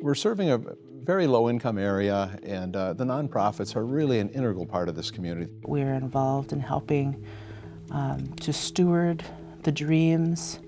We're serving a very low-income area, and uh, the nonprofits are really an integral part of this community. We're involved in helping um, to steward the dreams,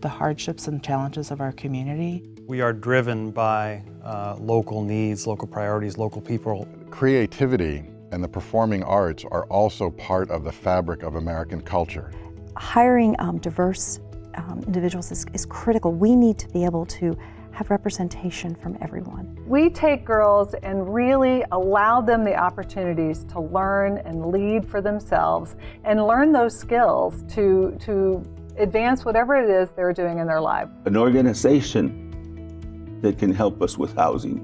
the hardships and challenges of our community. We are driven by uh, local needs, local priorities, local people. Creativity and the performing arts are also part of the fabric of American culture. Hiring um, diverse um, individuals is, is critical. We need to be able to have representation from everyone. We take girls and really allow them the opportunities to learn and lead for themselves and learn those skills to, to advance whatever it is they're doing in their life. An organization that can help us with housing,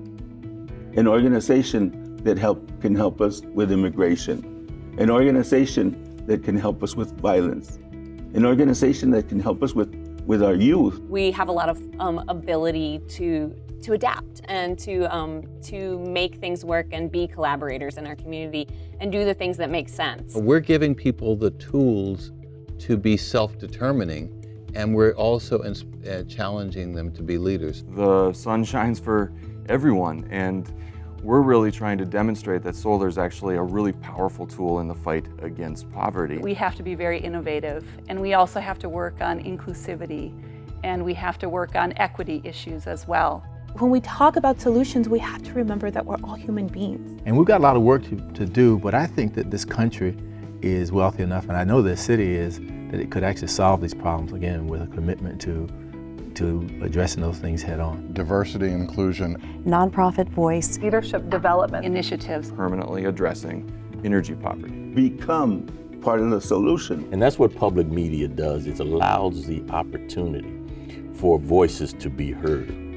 an organization that help, can help us with immigration, an organization that can help us with violence, an organization that can help us with with our youth. We have a lot of um, ability to to adapt and to um, to make things work and be collaborators in our community and do the things that make sense. We're giving people the tools to be self-determining and we're also uh, challenging them to be leaders. The sun shines for everyone and we're really trying to demonstrate that solar is actually a really powerful tool in the fight against poverty. We have to be very innovative and we also have to work on inclusivity and we have to work on equity issues as well. When we talk about solutions, we have to remember that we're all human beings. And we've got a lot of work to, to do, but I think that this country is wealthy enough, and I know this city is, that it could actually solve these problems, again, with a commitment to to addressing those things head on. Diversity and inclusion. Nonprofit voice. Leadership development. Initiatives. Permanently addressing energy poverty. Become part of the solution. And that's what public media does. It allows the opportunity for voices to be heard.